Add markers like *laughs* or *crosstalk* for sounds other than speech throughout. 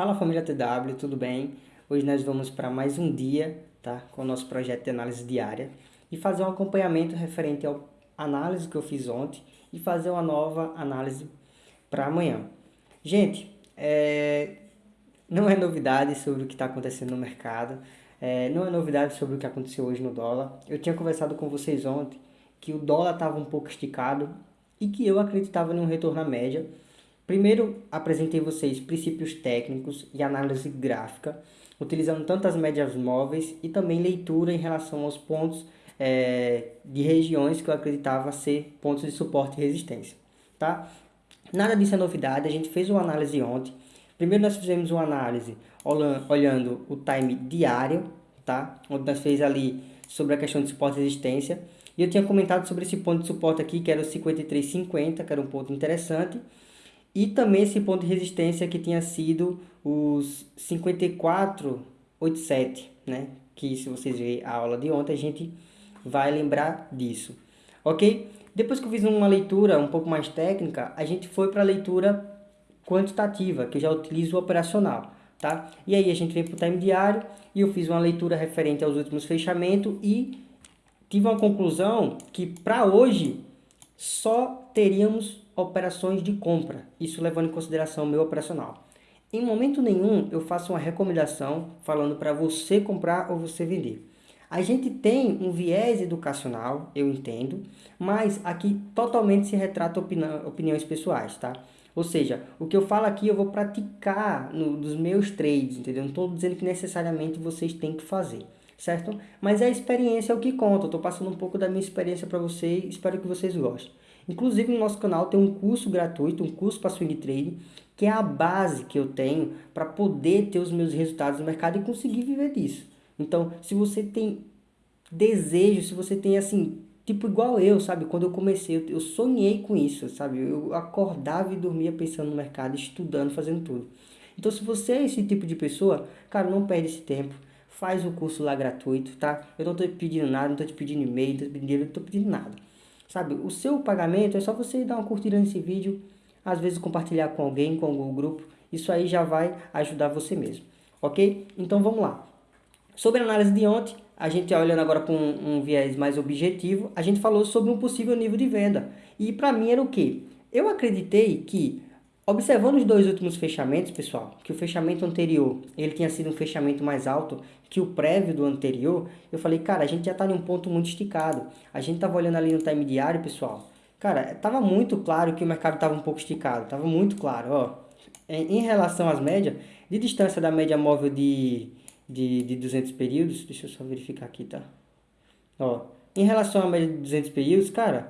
Fala família TW, tudo bem? Hoje nós vamos para mais um dia, tá? Com o nosso projeto de análise diária e fazer um acompanhamento referente à análise que eu fiz ontem e fazer uma nova análise para amanhã. Gente, é... não é novidade sobre o que está acontecendo no mercado, é... não é novidade sobre o que aconteceu hoje no dólar. Eu tinha conversado com vocês ontem que o dólar estava um pouco esticado e que eu acreditava em um retorno à média Primeiro, apresentei vocês princípios técnicos e análise gráfica, utilizando tanto as médias móveis e também leitura em relação aos pontos é, de regiões que eu acreditava ser pontos de suporte e resistência. Tá? Nada disso é novidade, a gente fez uma análise ontem. Primeiro nós fizemos uma análise olhando o time diário, tá? onde nós fez ali sobre a questão de suporte e resistência. E eu tinha comentado sobre esse ponto de suporte aqui, que era o 53,50, que era um ponto interessante. E também esse ponto de resistência que tinha sido os 54,87, né? Que se vocês verem a aula de ontem, a gente vai lembrar disso. Ok? Depois que eu fiz uma leitura um pouco mais técnica, a gente foi para a leitura quantitativa, que eu já utilizo o operacional. Tá? E aí a gente vem para o time diário e eu fiz uma leitura referente aos últimos fechamentos e tive uma conclusão que para hoje só teríamos operações de compra, isso levando em consideração o meu operacional. Em momento nenhum eu faço uma recomendação falando para você comprar ou você vender. A gente tem um viés educacional, eu entendo, mas aqui totalmente se retrata opiniões pessoais, tá? Ou seja, o que eu falo aqui eu vou praticar no, nos meus trades, entendeu? Não estou dizendo que necessariamente vocês têm que fazer, certo? Mas a experiência é o que conta, eu estou passando um pouco da minha experiência para vocês, espero que vocês gostem. Inclusive no nosso canal tem um curso gratuito, um curso para swing trade, que é a base que eu tenho para poder ter os meus resultados no mercado e conseguir viver disso. Então, se você tem desejo, se você tem assim, tipo igual eu, sabe? Quando eu comecei, eu, eu sonhei com isso, sabe? Eu acordava e dormia pensando no mercado, estudando, fazendo tudo. Então, se você é esse tipo de pessoa, cara, não perde esse tempo. Faz o curso lá gratuito, tá? Eu não tô te pedindo nada, não tô te pedindo e-mail, não tô te pedindo, não tô pedindo nada. Sabe, o seu pagamento é só você dar uma curtida nesse vídeo, às vezes compartilhar com alguém, com algum grupo, isso aí já vai ajudar você mesmo, ok? Então vamos lá. Sobre a análise de ontem, a gente olhando agora com um, um viés mais objetivo, a gente falou sobre um possível nível de venda. E para mim era o quê? Eu acreditei que Observando os dois últimos fechamentos, pessoal, que o fechamento anterior, ele tinha sido um fechamento mais alto que o prévio do anterior, eu falei, cara, a gente já está em um ponto muito esticado. A gente estava olhando ali no time diário, pessoal. Cara, estava muito claro que o mercado estava um pouco esticado, estava muito claro, ó. Em relação às médias, de distância da média móvel de, de, de 200 períodos, deixa eu só verificar aqui, tá? Ó, em relação à média de 200 períodos, cara,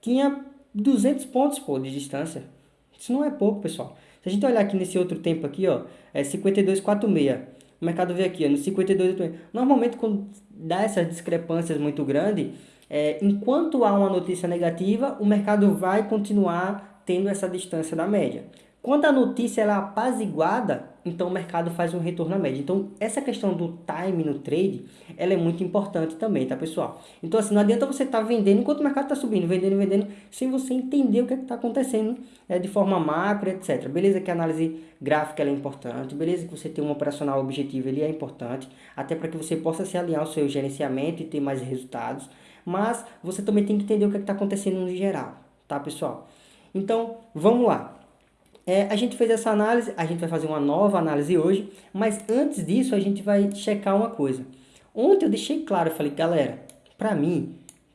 tinha 200 pontos, pô, de distância. Isso não é pouco, pessoal. Se a gente olhar aqui nesse outro tempo aqui, ó, é 52,46. O mercado veio aqui, ó, no 52,86. Normalmente, quando dá essas discrepâncias muito grandes, é, enquanto há uma notícia negativa, o mercado vai continuar tendo essa distância da média. Quando a notícia ela é apaziguada, então o mercado faz um retorno à média. Então, essa questão do time no trade, ela é muito importante também, tá, pessoal? Então, assim, não adianta você estar tá vendendo enquanto o mercado está subindo, vendendo, vendendo, sem você entender o que é está acontecendo é, de forma macro, etc. Beleza que a análise gráfica é importante, beleza que você tem um operacional objetivo, ele é importante, até para que você possa se alinhar ao seu gerenciamento e ter mais resultados, mas você também tem que entender o que é está acontecendo no geral, tá, pessoal? Então, vamos lá. É, a gente fez essa análise, a gente vai fazer uma nova análise hoje, mas antes disso a gente vai checar uma coisa. Ontem eu deixei claro, eu falei, galera, para mim,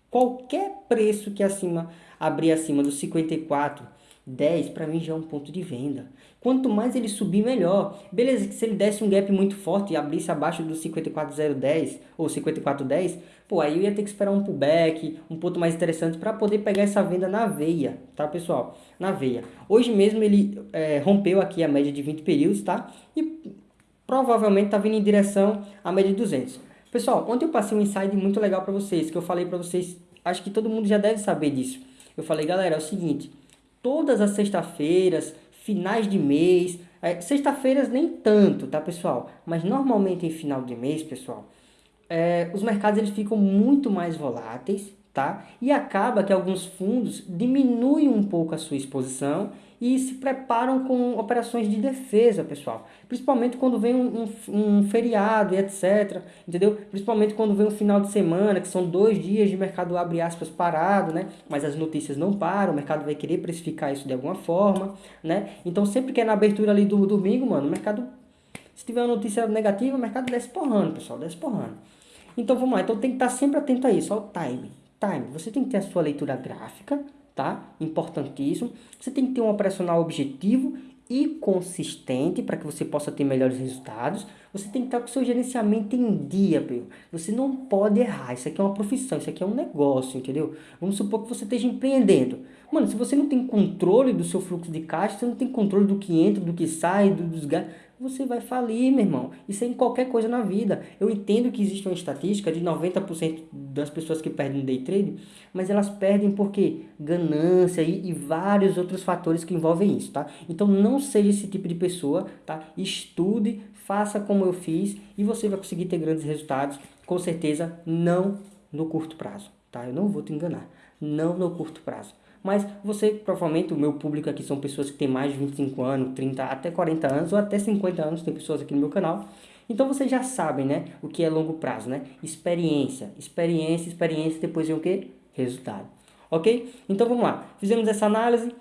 qualquer preço que acima abrir acima dos 54, 10 para mim já é um ponto de venda. Quanto mais ele subir, melhor. Beleza, que se ele desse um gap muito forte e abrisse abaixo do 54,010 ou 54,10, pô, aí eu ia ter que esperar um pullback, um ponto mais interessante para poder pegar essa venda na veia, tá, pessoal? Na veia. Hoje mesmo ele é, rompeu aqui a média de 20 períodos, tá? E provavelmente tá vindo em direção à média de 200. Pessoal, ontem eu passei um insight muito legal para vocês, que eu falei para vocês, acho que todo mundo já deve saber disso. Eu falei, galera, é o seguinte, todas as sextas-feiras, finais de mês, é, sexta-feiras nem tanto, tá pessoal? Mas normalmente em final de mês, pessoal, é, os mercados eles ficam muito mais voláteis, tá? E acaba que alguns fundos diminuem um pouco a sua exposição e se preparam com operações de defesa, pessoal. Principalmente quando vem um, um, um, feriado e etc, entendeu? Principalmente quando vem um final de semana, que são dois dias de mercado, abre aspas, parado, né? Mas as notícias não param, o mercado vai querer precificar isso de alguma forma, né? Então sempre que é na abertura ali do domingo, mano, o mercado, se tiver uma notícia negativa, o mercado desce porrando, pessoal, desce porrando. Então vamos lá, então tem que estar sempre atento a isso, ao time. Time, você tem que ter a sua leitura gráfica, tá? Importantíssimo. Você tem que ter um operacional objetivo e consistente para que você possa ter melhores resultados. Você tem que estar com o seu gerenciamento em dia, meu. Você não pode errar. Isso aqui é uma profissão, isso aqui é um negócio, entendeu? Vamos supor que você esteja empreendendo. Mano, se você não tem controle do seu fluxo de caixa, você não tem controle do que entra, do que sai, dos gastos você vai falir, meu irmão. Isso é em qualquer coisa na vida. Eu entendo que existe uma estatística de 90% das pessoas que perdem no day trade, mas elas perdem porque ganância e, e, vários outros fatores que envolvem isso, tá? Então não seja esse tipo de pessoa, tá? Estude, faça como eu fiz e você vai conseguir ter grandes resultados, com certeza não no curto prazo, tá? Eu não vou te enganar, não no curto prazo. Mas você, provavelmente, o meu público aqui são pessoas que têm mais de 25 anos, 30, até 40 anos, ou até 50 anos, tem pessoas aqui no meu canal. Então vocês já sabem, né, o que é longo prazo, né? Experiência, experiência, experiência, depois vem o que? Resultado. Ok? Então vamos lá. Fizemos essa análise.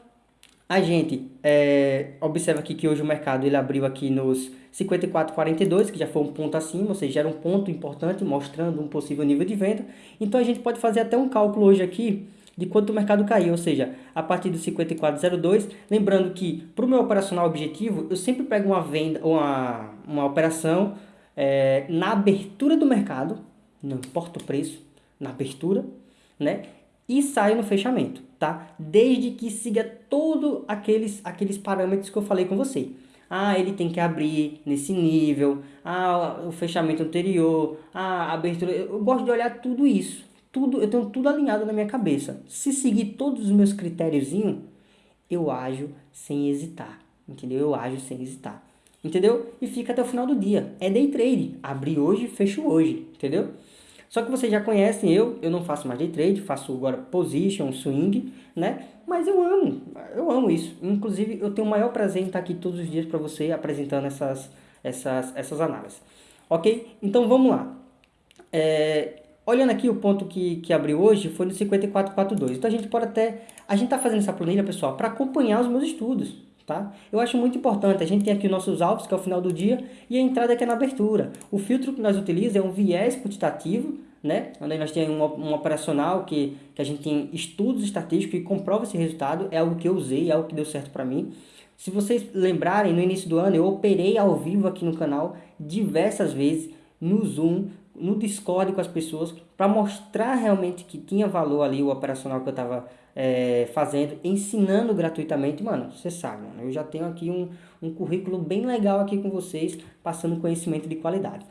A gente é, observa aqui que hoje o mercado ele abriu aqui nos 54,42, que já foi um ponto acima, ou seja, era um ponto importante mostrando um possível nível de venda. Então a gente pode fazer até um cálculo hoje aqui de quanto o mercado caiu, ou seja, a partir do 54,02, lembrando que para o meu operacional objetivo, eu sempre pego uma venda, uma, uma operação é, na abertura do mercado, não importa o preço, na abertura, né? E saio no fechamento, tá? Desde que siga todos aqueles, aqueles parâmetros que eu falei com você. Ah, ele tem que abrir nesse nível, ah, o fechamento anterior, ah, a abertura. Eu gosto de olhar tudo isso, tudo, eu tenho tudo alinhado na minha cabeça. Se seguir todos os meus critériozinhos, eu ajo sem hesitar, entendeu? Eu ajo sem hesitar, entendeu? E fica até o final do dia. É day trade, abri hoje, fecho hoje, entendeu? Só que vocês já conhecem eu, eu não faço mais day trade, faço agora position, swing, né? Mas eu amo, eu amo isso. Inclusive, eu tenho o maior prazer em estar aqui todos os dias para você apresentando essas, essas, essas análises. Ok? Então vamos lá. É, Olhando aqui o ponto que, que abriu hoje foi no 5442. Então a gente pode até... A gente está fazendo essa planilha, pessoal, para acompanhar os meus estudos, tá? Eu acho muito importante. A gente tem aqui os nossos alvos, que é o final do dia, e a entrada que é na abertura. O filtro que nós utilizamos é um viés quantitativo, né? Onde nós temos um, um operacional que, que a gente tem estudos estatísticos que comprova esse resultado. É algo que eu usei, é algo que deu certo para mim. Se vocês lembrarem, no início do ano eu operei ao vivo aqui no canal diversas vezes no Zoom, no Discord com as pessoas para mostrar realmente que tinha valor ali o operacional que eu estava é, fazendo, ensinando gratuitamente. Mano, você sabe, mano, eu já tenho aqui um, um currículo bem legal aqui com vocês, passando conhecimento de qualidade.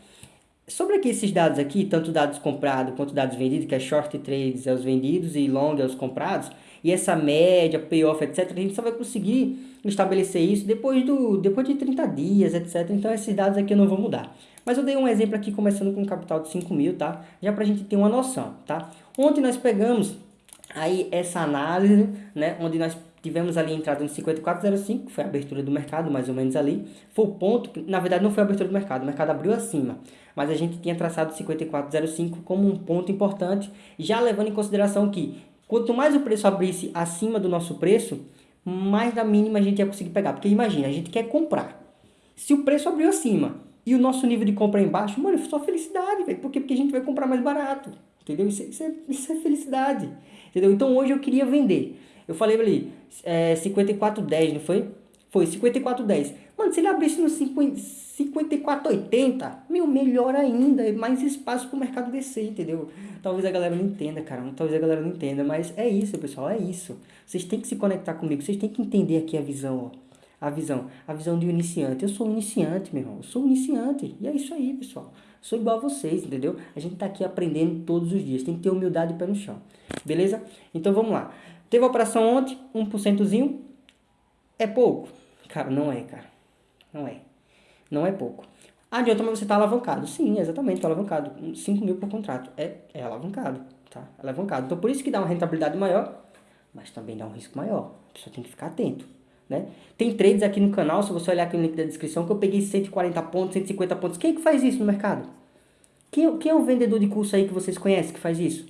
Sobre aqui esses dados aqui, tanto dados comprados quanto dados vendidos, que é short trades é os vendidos e long é os comprados, e essa média, payoff, etc., a gente só vai conseguir estabelecer isso depois, do, depois de 30 dias, etc. Então esses dados aqui eu não vou mudar. Mas eu dei um exemplo aqui começando com um capital de 5 mil, tá? Já para a gente ter uma noção, tá? Ontem nós pegamos aí essa análise, né? Onde nós tivemos ali entrada no 54,05, que foi a abertura do mercado, mais ou menos ali. Foi o ponto, que, na verdade não foi a abertura do mercado, o mercado abriu acima. Mas a gente tinha traçado 54,05 como um ponto importante, já levando em consideração que quanto mais o preço abrisse acima do nosso preço, mais da mínima a gente ia conseguir pegar. Porque imagina, a gente quer comprar. Se o preço abriu acima e o nosso nível de compra é embaixo, mano, só felicidade, velho. Por quê? Porque a gente vai comprar mais barato. Entendeu? Isso, é, isso, é, isso é felicidade. Entendeu? Então hoje eu queria vender. Eu falei ali, é, 54,10, não foi? Foi 54,10. Mano, se ele abrisse no 54,80, meu, melhor ainda. É mais espaço pro mercado descer, entendeu? Talvez a galera não entenda, cara. Talvez a galera não entenda, mas é isso, pessoal. É isso. Vocês têm que se conectar comigo. Vocês têm que entender aqui a visão, ó a visão, a visão de um iniciante. Eu sou um iniciante, meu irmão, eu sou um iniciante. E é isso aí, pessoal. Sou igual a vocês, entendeu? A gente tá aqui aprendendo todos os dias. Tem que ter humildade e pé no chão. Beleza? Então vamos lá. Teve a operação ontem, 1%zinho. É pouco? Cara, não é, cara. Não é. Não é pouco. Adianta, mas você tá alavancado. Sim, exatamente, tô alavancado. 5 mil por contrato. É, é alavancado. tá? Alavancado. Então, por isso que dá uma rentabilidade maior, mas também dá um risco maior. A pessoa tem que ficar atento, né? Tem trades aqui no canal, se você olhar aqui no link da descrição, que eu peguei 140 pontos, 150 pontos. Quem é que faz isso no mercado? Quem, quem é o vendedor de curso aí que vocês conhecem que faz isso?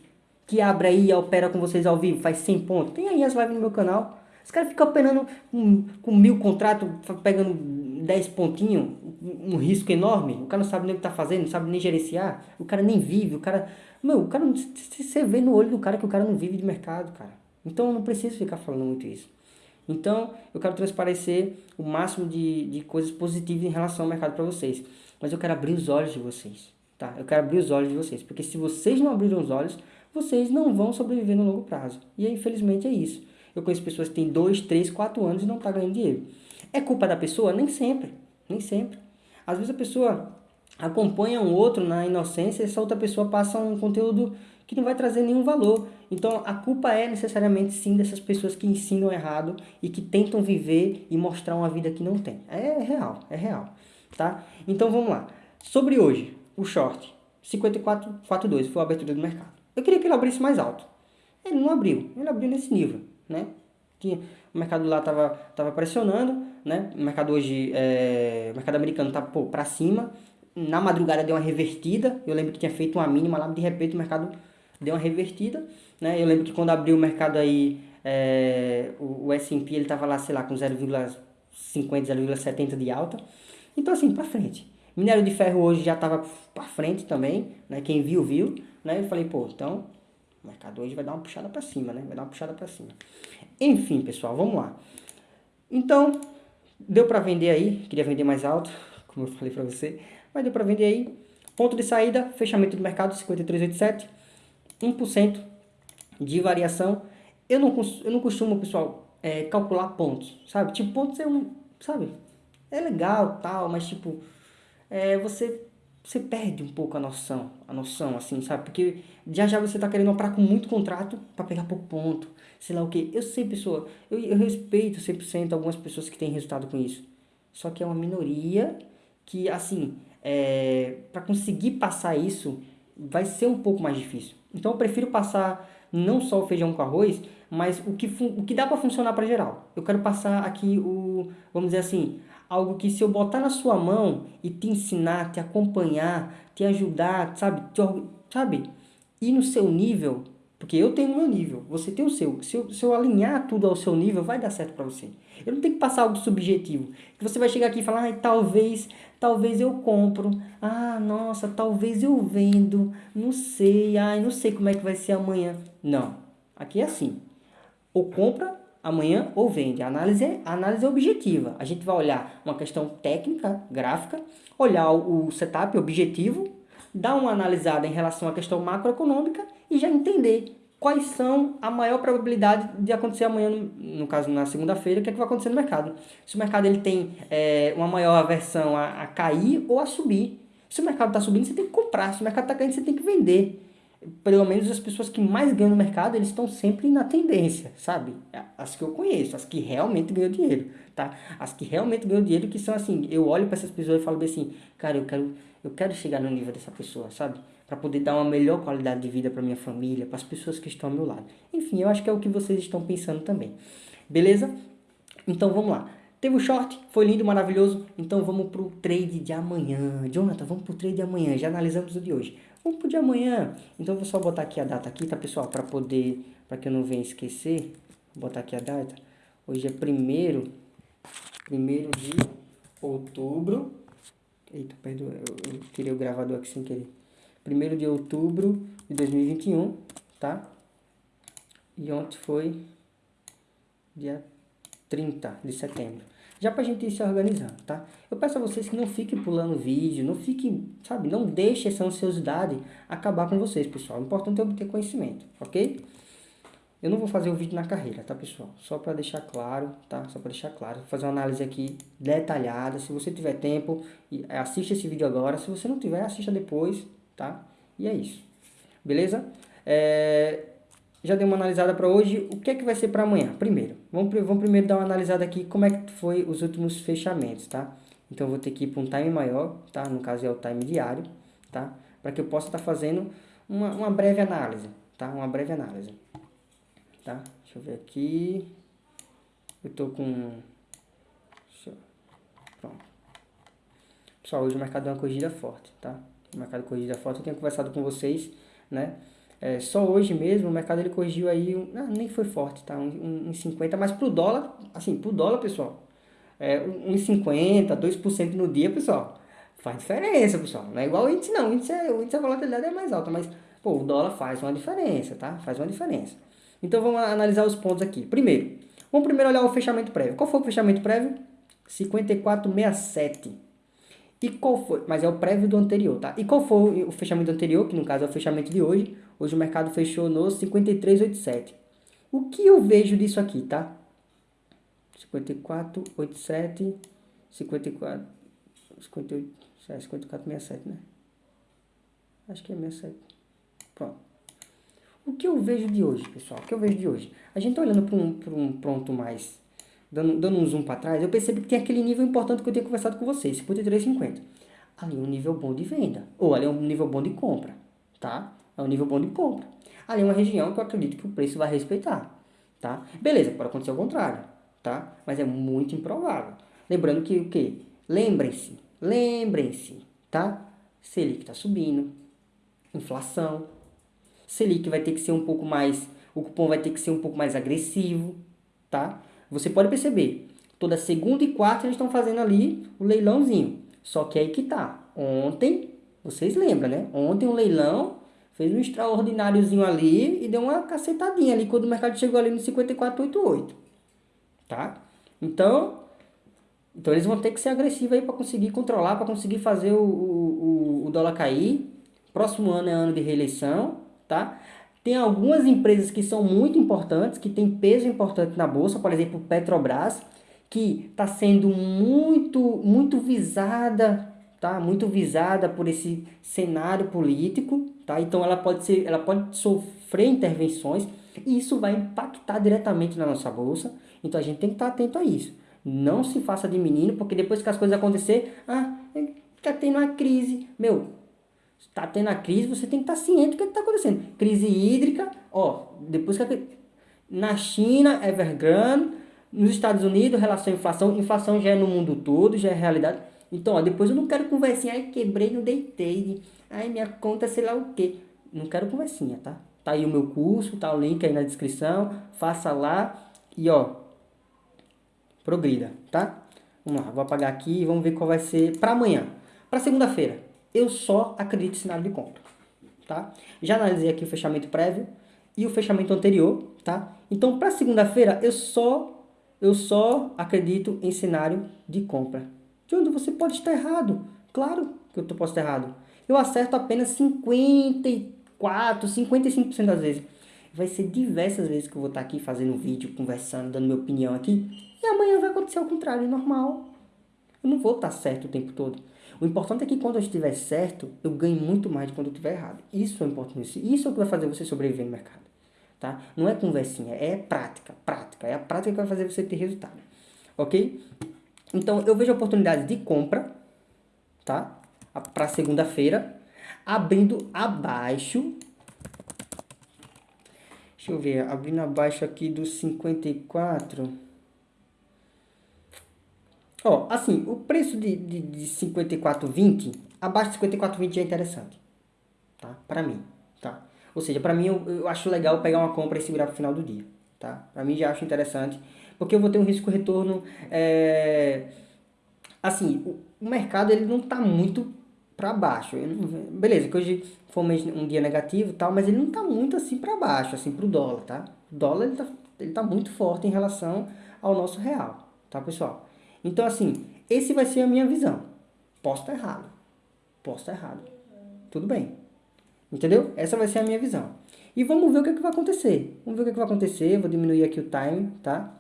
Que abre aí e opera com vocês ao vivo, faz 100 pontos. Tem aí as lives no meu canal. Os caras ficam operando com, com mil contratos, pegando 10 pontinhos, um risco enorme. O cara não sabe nem o que tá fazendo, não sabe nem gerenciar. O cara nem vive, o cara... Meu, o cara... Você vê no olho do cara que o cara não vive de mercado, cara. Então eu não preciso ficar falando muito isso. Então, eu quero transparecer o máximo de, de coisas positivas em relação ao mercado para vocês. Mas eu quero abrir os olhos de vocês, tá? Eu quero abrir os olhos de vocês. Porque se vocês não abrirem os olhos, vocês não vão sobreviver no longo prazo. E infelizmente é isso. Eu conheço pessoas que têm 2, 3, 4 anos e não tá ganhando dinheiro. É culpa da pessoa? Nem sempre. Nem sempre. Às vezes a pessoa acompanha um outro na inocência e essa outra pessoa passa um conteúdo que não vai trazer nenhum valor. Então a culpa é necessariamente sim dessas pessoas que ensinam errado e que tentam viver e mostrar uma vida que não tem. É real, é real, tá? Então vamos lá. Sobre hoje, o short 5442 foi a abertura do mercado. Eu queria que ele abrisse mais alto. Ele não abriu, ele abriu nesse nível né? Que o mercado lá tava, tava pressionando, né? O mercado hoje, é, o mercado americano tá, pô, pra cima. Na madrugada deu uma revertida. Eu lembro que tinha feito uma mínima lá, de repente o mercado deu uma revertida, né? Eu lembro que quando abriu o mercado aí, é, o, o S&P ele tava lá, sei lá, com 0,50, 0,70 de alta. Então assim, para frente. Minério de ferro hoje já tava para frente também, né? Quem viu, viu, né? Eu falei, pô, então o mercado hoje vai dar uma puxada para cima, né? Vai dar uma puxada para cima. Enfim, pessoal, vamos lá. Então, deu para vender aí, queria vender mais alto, como eu falei para você, mas deu para vender aí. Ponto de saída, fechamento do mercado 53,87, 1% de variação. Eu não, eu não costumo, pessoal, é, calcular pontos, sabe? Tipo, pontos é um, sabe? É legal, tal, mas tipo, é, você você perde um pouco a noção, a noção, assim, sabe? Porque já já você tá querendo operar com muito contrato para pegar pouco ponto, sei lá o que. Eu sei, pessoa, eu, eu respeito 100% algumas pessoas que têm resultado com isso. Só que é uma minoria que, assim, é, para conseguir passar isso, vai ser um pouco mais difícil. Então eu prefiro passar não só o feijão com arroz, mas o que, o que dá para funcionar para geral. Eu quero passar aqui o, vamos dizer assim, algo que se eu botar na sua mão e te ensinar, te acompanhar, te ajudar, sabe, te, sabe, ir no seu nível, porque eu tenho o meu nível, você tem o seu. Se eu, se eu alinhar tudo ao seu nível, vai dar certo para você. Eu não tenho que passar algo subjetivo. Que você vai chegar aqui e falar, ah, talvez, talvez eu compro. Ah, nossa, talvez eu vendo. Não sei, ai, não sei como é que vai ser amanhã. Não. Aqui é assim. Ou compra amanhã ou vende. A análise é, a análise é objetiva. A gente vai olhar uma questão técnica, gráfica, olhar o setup objetivo, dar uma analisada em relação à questão macroeconômica e já entender quais são a maior probabilidade de acontecer amanhã, no, caso na segunda-feira, o que, é que vai acontecer no mercado. Se o mercado ele tem é, uma maior aversão a, a cair ou a subir. Se o mercado está subindo, você tem que comprar. Se o mercado está caindo, você tem que vender pelo menos as pessoas que mais ganham no mercado, eles estão sempre na tendência, sabe? As que eu conheço, as que realmente ganham dinheiro, tá? As que realmente ganham dinheiro, que são assim, eu olho para essas pessoas e falo bem assim, cara, eu quero, eu quero chegar no nível dessa pessoa, sabe? Para poder dar uma melhor qualidade de vida para minha família, para as pessoas que estão ao meu lado. Enfim, eu acho que é o que vocês estão pensando também. Beleza? Então vamos lá. Teve o short, foi lindo, maravilhoso. Então vamos pro trade de amanhã. Jonathan, vamos pro trade de amanhã. Já analisamos o de hoje. Vamos pro de amanhã. Então vou só botar aqui a data aqui, tá, pessoal? Para poder, para que eu não venha esquecer. Vou botar aqui a data. Hoje é primeiro, primeiro de outubro. Eita, perdão, eu, eu tirei o gravador aqui sem querer. Primeiro de outubro de 2021, tá? E ontem foi dia 30 de setembro já para a gente ir se organizando, tá? Eu peço a vocês que não fiquem pulando vídeo, não fiquem, sabe, não deixe essa ansiosidade acabar com vocês, pessoal. O importante é obter conhecimento, ok? Eu não vou fazer o vídeo na carreira, tá, pessoal? Só para deixar claro, tá? Só para deixar claro. Vou fazer uma análise aqui detalhada. Se você tiver tempo, assista esse vídeo agora. Se você não tiver, assista depois, tá? E é isso. Beleza? É, já dei uma analisada para hoje. O que é que vai ser para amanhã? Primeiro, vamos, vamos primeiro dar uma analisada aqui como é que foi os últimos fechamentos, tá? Então, eu vou ter que ir para um time maior, tá? No caso é o time diário, tá? Para que eu possa estar tá fazendo uma, uma breve análise, tá? Uma breve análise, tá? Deixa eu ver aqui. Eu tô com... Pronto. Pessoal, hoje o mercado deu uma corrigida forte, tá? O mercado corrigida forte, eu tenho conversado com vocês, né? É, só hoje mesmo o mercado ele corrigiu aí, um, ah, nem foi forte, tá? Um, um, 50, mas pro dólar, assim, pro dólar, pessoal, é, um 50, 2% no dia, pessoal, faz diferença, pessoal. Não é igual o índice, não. O índice, é, o índice a volatilidade é mais alta, mas, pô, o dólar faz uma diferença, tá? Faz uma diferença. Então vamos analisar os pontos aqui. Primeiro, vamos primeiro olhar o fechamento prévio. Qual foi o fechamento prévio? 54,67. E qual foi? Mas é o prévio do anterior, tá? E qual foi o fechamento anterior, que no caso é o fechamento de hoje? Hoje o mercado fechou no 53,87. O que eu vejo disso aqui, tá? 54,87, 54, 58, 54,67, né? Acho que é 67. Pronto. O que eu vejo de hoje, pessoal? O que eu vejo de hoje? A gente tá olhando para um, um pronto mais dando, dando um zoom para trás, eu percebo que tem aquele nível importante que eu tenho conversado com vocês, 53,50. Ali é um nível bom de venda, ou ali é um nível bom de compra, tá? É um nível bom de compra. Ali é uma região que eu acredito que o preço vai respeitar, tá? Beleza, pode acontecer o contrário, tá? Mas é muito improvável. Lembrando que o quê? Lembrem-se, lembrem-se, tá? Selic está subindo, inflação, Selic vai ter que ser um pouco mais, o cupom vai ter que ser um pouco mais agressivo, tá? Você pode perceber, toda segunda e quarta eles estão fazendo ali o leilãozinho. Só que aí que tá. Ontem, vocês lembram, né? Ontem o leilão fez um extraordináriozinho ali e deu uma cacetadinha ali quando o mercado chegou ali no 54,88. Tá? Então, então eles vão ter que ser agressivos aí para conseguir controlar, para conseguir fazer o, o, o dólar cair. Próximo ano é ano de reeleição, tá? Tem algumas empresas que são muito importantes, que têm peso importante na bolsa, por exemplo, Petrobras, que está sendo muito, muito visada, tá? Muito visada por esse cenário político, tá? Então ela pode ser, ela pode sofrer intervenções e isso vai impactar diretamente na nossa bolsa. Então a gente tem que estar atento a isso. Não se faça de menino, porque depois que as coisas acontecer, ah, está tendo uma crise. Meu, está tendo a crise, você tem que estar tá ciente do que está acontecendo. Crise hídrica, ó, depois que a, na China, Evergrande, nos Estados Unidos, relação à inflação, inflação já é no mundo todo, já é realidade. Então, ó, depois eu não quero conversinha, ai, quebrei, não deitei, ai, minha conta, sei lá o quê. Não quero conversinha, tá? Tá aí o meu curso, tá o link aí na descrição, faça lá e, ó, progrida, tá? Vamos lá, vou apagar aqui e vamos ver qual vai ser para amanhã. Para segunda-feira eu só acredito em cenário de compra, tá? Já analisei aqui o fechamento prévio e o fechamento anterior, tá? Então, para segunda-feira, eu só eu só acredito em cenário de compra. Onde você pode estar errado. Claro que eu posso estar errado. Eu acerto apenas 54, 55% das vezes. Vai ser diversas vezes que eu vou estar aqui fazendo vídeo, conversando, dando minha opinião aqui. E amanhã vai acontecer o contrário, normal. Eu não vou estar certo o tempo todo. O importante é que quando eu estiver certo, eu ganho muito mais de quando eu estiver errado. Isso é importante. Isso é o que vai fazer você sobreviver no mercado. Tá? Não é conversinha, é prática, prática. É a prática que vai fazer você ter resultado. Ok? Então, eu vejo oportunidades de compra, tá? Para segunda-feira, abrindo abaixo. Deixa eu ver, abrindo abaixo aqui dos 54. Ó, assim, o preço de, de, de 54,20, abaixo de 54,20 é interessante, tá? Para mim, tá? Ou seja, para mim eu, eu acho legal pegar uma compra e segurar pro final do dia, tá? Para mim já acho interessante, porque eu vou ter um risco retorno, é... assim, o, o mercado ele não tá muito para baixo. Não, beleza, que hoje foi um, dia negativo tal, mas ele não tá muito assim para baixo, assim pro dólar, tá? O dólar ele tá, ele tá muito forte em relação ao nosso real, tá, pessoal? Então, assim, esse vai ser a minha visão. Posso estar errado. Posso estar errado. Tudo bem. Entendeu? Essa vai ser a minha visão. E vamos ver o que, é que vai acontecer. Vamos ver o que, é que vai acontecer. Vou diminuir aqui o time, tá?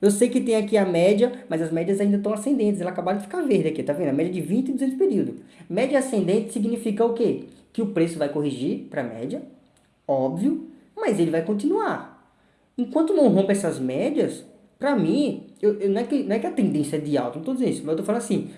Eu sei que tem aqui a média, mas as médias ainda estão ascendentes. Ela acabaram de ficar verde aqui, tá vendo? A média de 20 e 200 período. Média ascendente significa o quê? Que o preço vai corrigir para a média, óbvio, mas ele vai continuar. Enquanto não rompe essas médias, para mim, eu, eu, não, é que, não é que a tendência é de alta, não estou dizendo isso, mas eu estou falando assim,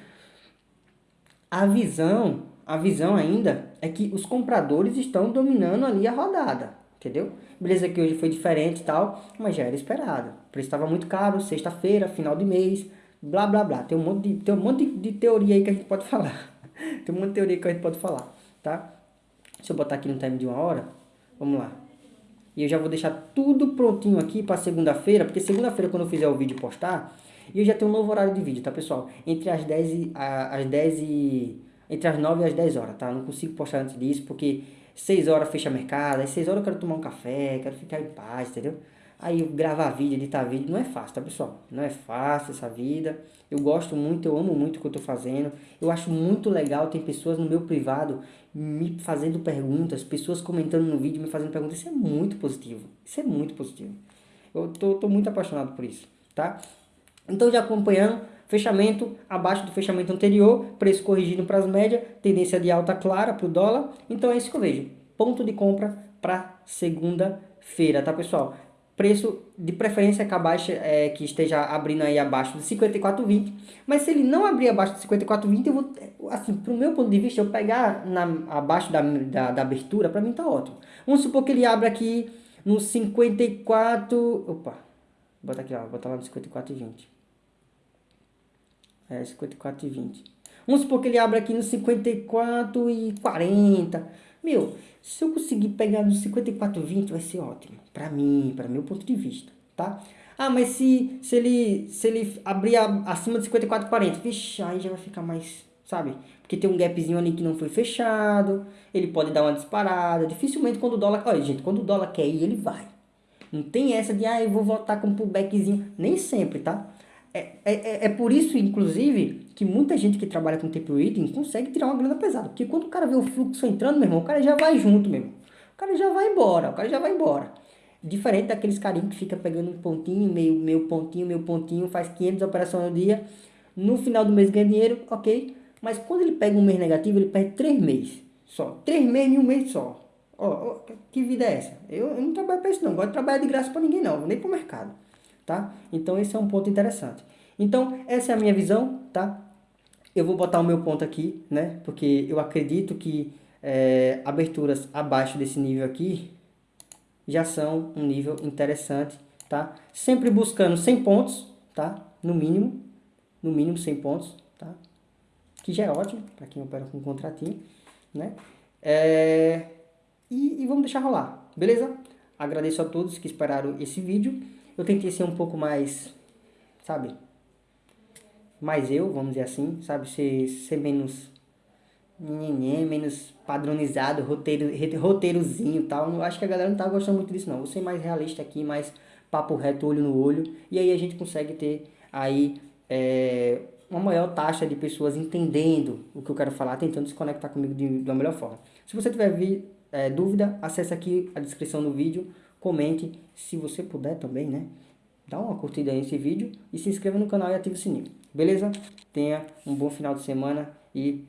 a visão, a visão ainda é que os compradores estão dominando ali a rodada, entendeu? Beleza que hoje foi diferente e tal, mas já era esperado. O preço estava muito caro, sexta-feira, final de mês, blá blá blá. Tem um monte de, tem um monte de, de teoria aí que a gente pode *laughs* falar. tem um monte de teoria que a gente pode falar, tá? Se eu botar aqui no time de uma hora, vamos lá. E eu já vou deixar tudo prontinho aqui para segunda-feira, porque segunda-feira quando eu fizer o vídeo postar, eu já tenho um novo horário de vídeo, tá pessoal? Entre as 10 e, a, as 10 e... Entre as 9 e as 10 horas, tá? Não consigo postar antes disso, porque 6 horas fecha mercado, às 6 horas eu quero tomar um café, quero ficar em paz, entendeu? Aí gravar vídeo, editar vídeo, não é fácil, tá pessoal? Não é fácil essa vida. Eu gosto muito, eu amo muito o que eu tô fazendo. Eu acho muito legal, tem pessoas no meu privado me fazendo perguntas, pessoas comentando no vídeo, me fazendo perguntas. Isso é muito positivo. Isso é muito positivo. Eu tô, tô muito apaixonado por isso, tá? Então já acompanhando, fechamento abaixo do fechamento anterior, preço corrigido para as médias, tendência de alta clara para o dólar. Então é isso que eu vejo. Ponto de compra para segunda-feira, tá pessoal? preço de preferência que, abaixa, é, que esteja abrindo aí abaixo de 54,20. Mas se ele não abrir abaixo de 54,20, eu vou, assim, pro meu ponto de vista, eu pegar na, abaixo da, da, da abertura, para mim tá ótimo. Vamos supor que ele abra aqui no 54, opa, bota aqui, ó, bota lá no 54,20. É, 54,20. Vamos supor que ele abra aqui no 54,40. Meu, se eu conseguir pegar no 54,20 vai ser ótimo. Para mim, para meu ponto de vista, tá? Ah, mas se, se, ele, se ele abrir acima de 54,40, vixe, aí já vai ficar mais, sabe? Porque tem um gapzinho ali que não foi fechado, ele pode dar uma disparada. Dificilmente quando o dólar... Olha, gente, quando o dólar quer ir, ele vai. Não tem essa de, ah, eu vou voltar com um pullbackzinho. Nem sempre, tá? É, é, é por isso, inclusive, que muita gente que trabalha com tape reading consegue tirar uma grana pesada. Porque quando o cara vê o fluxo entrando, meu irmão, o cara já vai junto mesmo. O cara já vai embora, o cara já vai embora. Diferente daqueles carinhos que fica pegando um pontinho, meio, meio pontinho, meio pontinho, faz 500 operações no dia. No final do mês ganha dinheiro, ok. Mas quando ele pega um mês negativo, ele perde 3 meses. Só. 3 meses em um mês só. Ó, oh, oh, que vida é essa? Eu, eu não trabalho para isso não. Gosto de trabalhar de graça para ninguém não. Nem para o mercado tá? Então esse é um ponto interessante. Então essa é a minha visão, tá? Eu vou botar o meu ponto aqui, né? Porque eu acredito que é, aberturas abaixo desse nível aqui já são um nível interessante, tá? Sempre buscando 100 pontos, tá? No mínimo, no mínimo 100 pontos, tá? Que já é ótimo para quem opera com contratinho, né? É, e, e vamos deixar rolar, beleza? Agradeço a todos que esperaram esse vídeo eu tentei ser um pouco mais, sabe? Mais eu, vamos dizer assim, sabe? Ser, ser menos menos padronizado, roteiro, roteirozinho e tal. Acho que a galera não tá gostando muito disso não. Vou ser mais realista aqui, mais papo reto, olho no olho. E aí a gente consegue ter aí é, uma maior taxa de pessoas entendendo o que eu quero falar, tentando se conectar comigo de, de uma melhor forma. Se você tiver vi, é, dúvida, acesse aqui a descrição do vídeo comente, se você puder também, né? Dá uma curtida aí nesse vídeo e se inscreva no canal e ative o sininho. Beleza? Tenha um bom final de semana e.